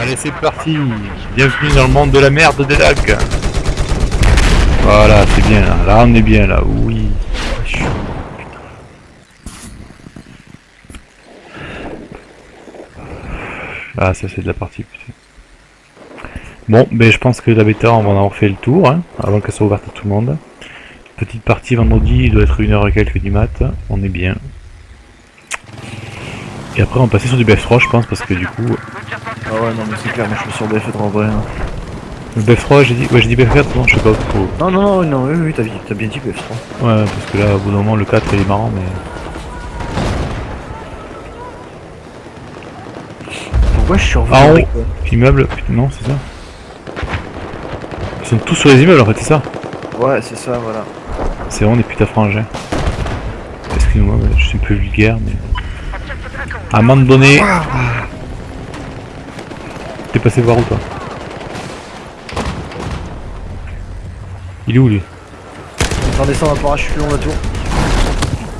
Allez, c'est parti. Bienvenue dans le monde de la merde des lacs. Voilà, c'est bien là. Là, on est bien là. Oui. Ah, ça c'est de la partie. Putain. Bon, ben je pense que la bêta, on va en avoir fait le tour, hein, avant qu'elle soit ouverte à tout le monde. Petite partie vendredi, il doit être une heure et quelques du mat. On est bien. Et après, on va passer sur du BF3, je pense, parce que du coup, Ah ouais, non, mais c'est clair, moi je suis sur BF4 en vrai. hein. le BF3, j'ai dit, ouais, j'ai dit BF4, non, je sais pas trop. Non, non, non, non, oui, oui, t'as bien, dit BF3. Ouais, parce que là, au bout d'un moment, le 4 il est marrant, mais. Pourquoi je suis revenu Ah, euh, Immeuble, putain, non, c'est ça Ils sont tous sur les immeubles en fait, c'est ça Ouais, c'est ça, voilà. C'est vraiment des putains frangins. Excuse-moi, je suis un peu vulgaire, mais. À un moment donné. T'es passé voir où toi Il est où lui On va descendre un parachute le long de la tour.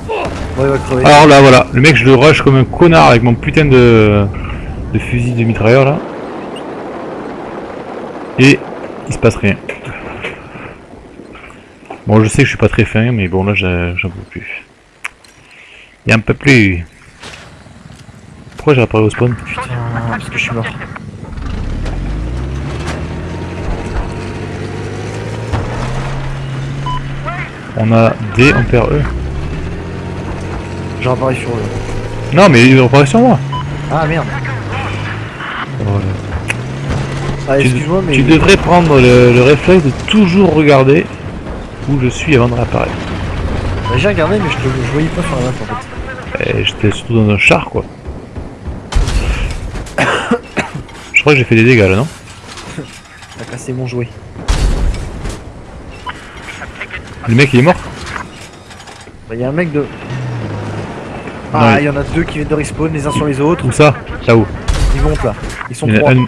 Bon, il va crever. Alors là, voilà, le mec, je le rush comme un connard avec mon putain de, de fusil de mitrailleur là. Et il se passe rien. Bon, je sais que je suis pas très fin, mais bon, là, j'en j'en peux plus. Il y a un peu plus. Pourquoi j'ai réparé au spawn Putain, parce que je suis mort. On a D, on perd E. J'ai réparé sur eux. Non, mais il reparaît sur moi. Ah merde. Voilà. Ah, Tu- excuse-moi, mais. Tu devrais prendre le, le réflexe de toujours regarder où je suis avant de réapparaître. Bah, J'ai regardé, mais je, te... je voyais pas sur la map en fait. Et j'étais surtout dans un char quoi. Je crois que j'ai fait des dégâts là, non? T'as cassé mon jouet. Le mec il est mort Bah, y a un mec de. Ah, il- y en a deux qui viennent de respawn les uns sur les autres. Où ça? Là-haut. Ils montent là. Ils sont trois. a un,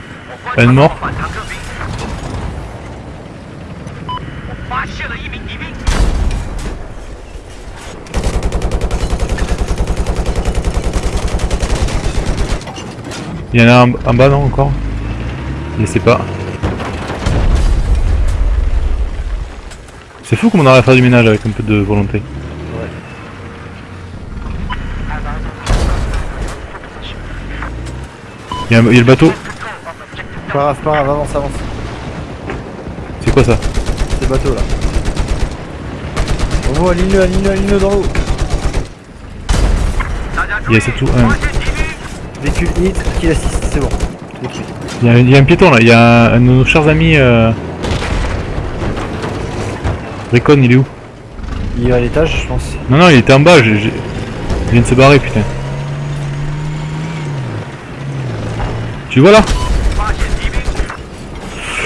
un mort. Il y en a un en bas non encore? Je sais pas. C'est fou comme on arrive à faire du ménage avec un peu de volonté. Il y, a il y a le bateau. Pas grave, pas grave, avance, avance. C'est quoi ça C'est le bateau là. Bravo, aligne-le, aligne-le, aligne-le dans l'eau. Il y a c'est tout. un- Véhicule hit, kill assist, c'est bon. Suite. Il y, a, il y a un piéton là. Il y a un de nos chers amis. Euh... Recon, il est où Il est à l'étage, je pense. Non, non, il était en bas. j'ai- Il vient de se barrer, putain. Tu vois là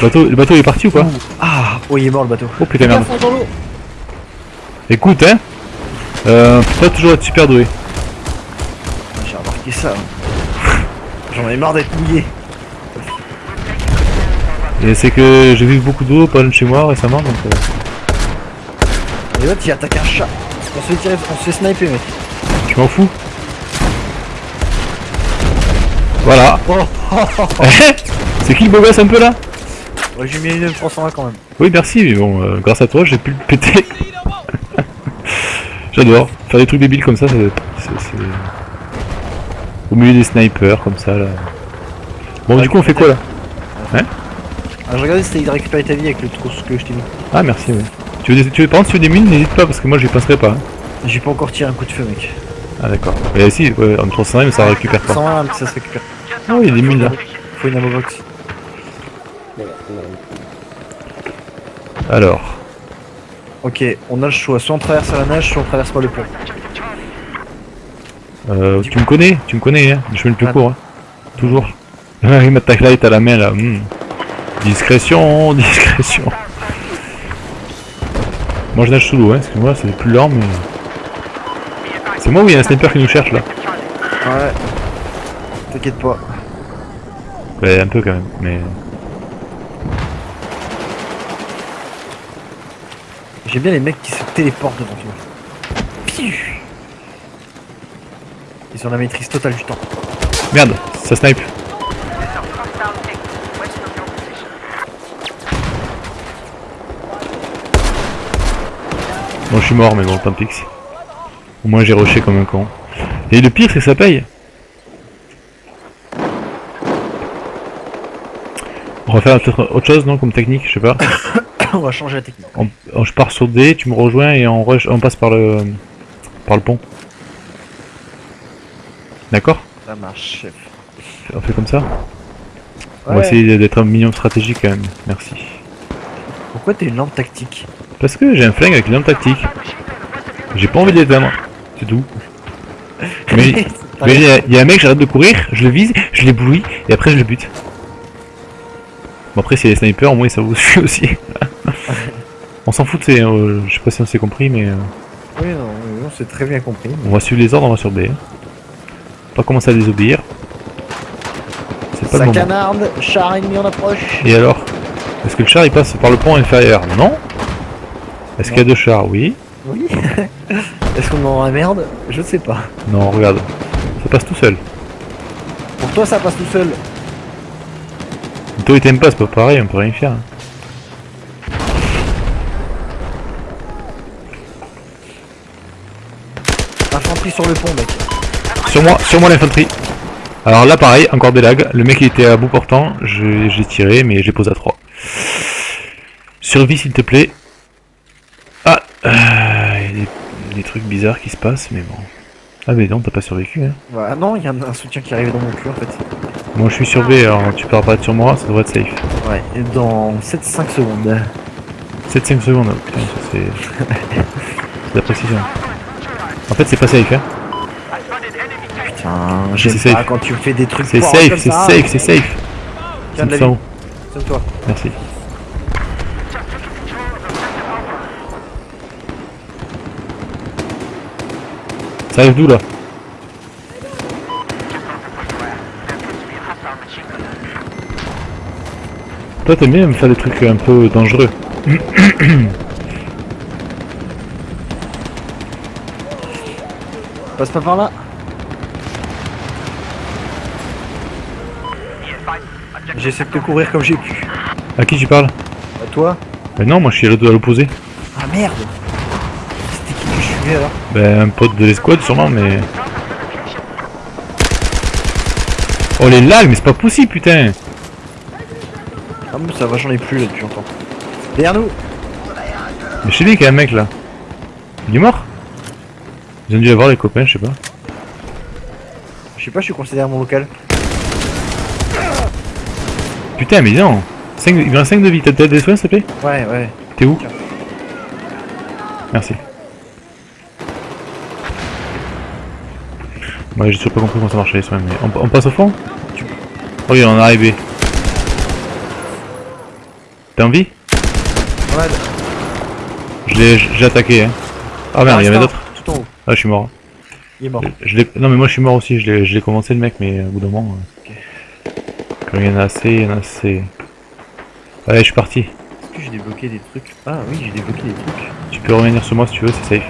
le bateau, le bateau il est parti ou pas Ah, oh, il est mort le bateau. Oh putain merde. Écoute hein, euh, faut pas toujours être super doué. J'ai remarqué ça. hein. J'en ai marre d'être mouillé. Et c'est que j'ai vu beaucoup d'eau pas loin de chez moi récemment donc. euh, Et l'autre il attaque un chat. On se fait tirer, on se fait sniper mec. je m'en fous. Voilà. Oh, oh, oh, c'est qui le beau gosse un peu là? Ouais, j'ai mis une 320 quand même. Oui merci mais bon euh, grâce à toi j'ai pu le péter. J'adore. Faire des trucs débiles comme ça, ça c'est. Au milieu des snipers comme ça là. Bon du coup on fait quoi là? Ah, je regardais si t'allais récupérer ta vie avec le trousse que je t'ai mis. Ah merci oui. Tu veux des, tu veux, par contre, si tu veux des mines, n'hésite pas parce que moi j'y passerai pas. hein. J'ai pas encore tiré un coup de feu mec. Ah d'accord. Et si, ouais, en 300 mais ça récupère pas. 120 mais ça se récupère. Ah oui, il y a des mines là. Faut une ammo box. Alors, Ok, on a le choix. Soit on traverse à la nage, soit on traverse pas le pont. euh, tu me connais, tu me connais, hein, le chemin le plus Ah. court. Hein. Toujours. Il m'a ta light à la main là. hmm. Discrétion, discrétion. Moi je nage sous l'eau, hein, excuse-moi, c'est plus lent mais. C'est moi ou il y a un sniper qui nous cherche là Ouais. T'inquiète pas. Ouais, un peu quand même, mais. J'aime bien les mecs qui se téléportent devant toi. Ils ont la maîtrise totale du temps. Merde, ça snipe. Bon, je suis mort, mais bon, tant pis. Au moins, j'ai rushé comme un con. Et le pire, c'est que ça paye. On va faire peut-être autre chose, non Comme technique, je sais pas. On va changer la technique. On- on- je pars sur D, tu me rejoins et on, rush- on passe par le par le pont. D'accord? Ça marche, chef. On fait comme ça? On va essayer d'être un minimum stratégique quand même. Merci. Pourquoi t'es une lampe tactique? Parce que j'ai un flingue avec une arme tactique. J'ai pas envie de l'éteindre. C'est tout. Mais il y, a- il y a un mec, j'arrête de courir, je le vise, je l'éblouis et après je le bute. Bon après si les snipers au moins ça vous suit aussi. on s'en fout, c'est, euh, je sais pas si on s'est compris mais euh, Oui, non, on s'est très bien compris. on va suivre les ordres, on va sur B. Pas commencer à désobéir. C'est pas le Ça moment. canarde, char ennemi en approche. Et alors? Est-ce que le char il passe par le pont inférieur? Non Est-ce qu'il y a deux chars? Oui. Oui. Est-ce qu'on est dans la merde Je sais pas. Non, regarde. Ça passe tout seul. Pour toi, ça passe tout seul. Toi il t'aime pas, c'est pas pareil, on peut rien faire. Infanterie sur le pont, mec. Sur moi, sur moi l'infanterie. Alors là pareil, encore des lags. Le mec il était à bout portant, j'ai tiré mais j'ai posé à 3. Survie s'il te plaît. Euh, il y a des, des trucs bizarres qui se passent mais bon. Ah mais non, t'as pas survécu hein. Ah non, il y a un, un soutien qui arrive dans mon cul en fait. Moi je suis sur B, alors tu peux apparaître sur moi, ça devrait être safe. Ouais, et dans 7-5 secondes. 7-5 secondes, oh, putain, ça c'est... c'est de la précision. En fait c'est pas safe hein. Putain, j'aime pas safe. quand tu fais des trucs C'est safe, c'est safe, c'est safe. Tiens de la 500 vie. Merci. Ça arrive d'où là Toi t'aimes bien me faire des trucs un peu dangereux. Passe pas par là. J'essaie de te courir comme j'ai pu. À qui tu parles À toi Ben non, moi je suis à l'opposé. Ah merde qui je suivais alors Ben un pote de l'escouade sûrement mais... Oh les lags mais c'est pas possible putain Ah mais ça va, j'en ai plus là depuis longtemps. Derrière nous Mais je sais bien qu'il y a un mec là. Il est mort? Ils ont dû avoir les copains, je sais pas. Je sais pas, je suis derrière mon local. Putain mais non 5, Il reste 5 de vie, t'as des soins s'il te plaît? Ouais, ouais. T'es où? Merci. Ouais j'ai toujours pas compris comment ça marchait les soins mais on, on passe au fond Oh oui on est arrivé. T'as envie Ouais, Je l'ai j'ai attaqué hein. Ah merde il y en avait d'autres. Tout en haut. Ah je suis mort. Il est mort. Je non mais moi je suis mort aussi, je l'ai commencé le mec mais au bout d'un moment... euh, Quand il y en a assez, il y en a assez. Allez je suis parti. Est-ce que j'ai débloqué des trucs? Ah oui, j'ai débloqué des trucs. Tu peux revenir sur moi si tu veux, c'est safe.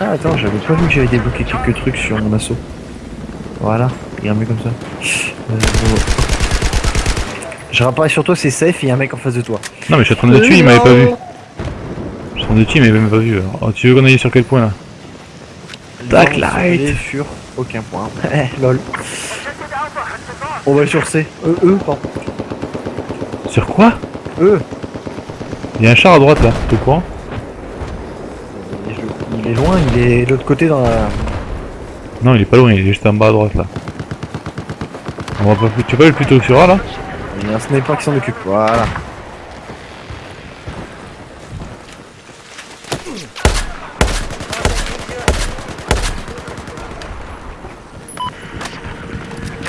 Ah attends, j'avais pas vu que j'avais débloqué quelques trucs sur mon assaut. Voilà, regarde mieux comme ça. Euh, bon. Je réapparais sur toi, c'est safe, et il y a un mec en face de toi. Non mais je suis en train de le tuer, il m'avait pas vu. Je suis en train de le tuer, il m'avait même pas vu. alors. Oh, tu veux qu'on aille sur quel point là Backlight. Backlight sur aucun point. Eh, lol. On va sur C. E, E, pardon. Sur quoi E. Il y a un char à droite là, t'es au courant Il Il est loin, il est de l'autre côté dans la... Non il est pas loin, il est juste en bas à droite là. On va pas... Tu peux aller plutôt sur A là Il y a un sniper qui s'en occupe. Voilà.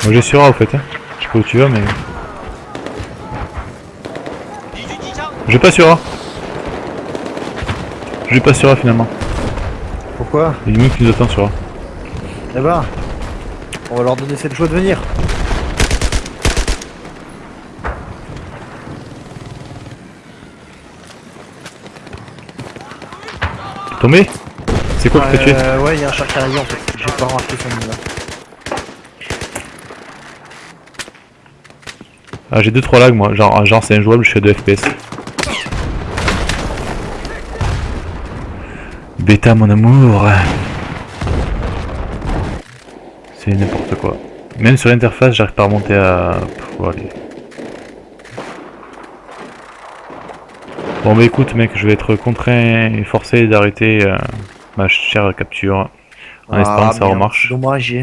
Moi j'ai sur A au fait, hein. Je sais pas où tu vas mais... J'ai pas sur A. J'ai pas sur A finalement. Pourquoi Il y a une meuf qui nous attend sur A. Eh ben, on va leur donner cette joie de venir. Tombé C'est quoi qui t'a tué ouais, il y a un char qui arrive en fait. J'ai pas remarqué son nom là. Ah j'ai 2-3 lags moi, genre, genre c'est injouable, je fais 2 FPS. Bêta, mon amour. C'est n'importe quoi. Même sur l'interface, j'arrive pas à remonter à... Pff, bon, allez. Bon bah écoute mec, je vais être contraint et forcé d'arrêter euh, ma chère capture. En espérant que ça remarche. Dommage.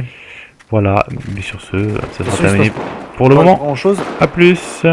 Voilà, mais sur ce, ça sera terminé pour le moment. grand chose. A plus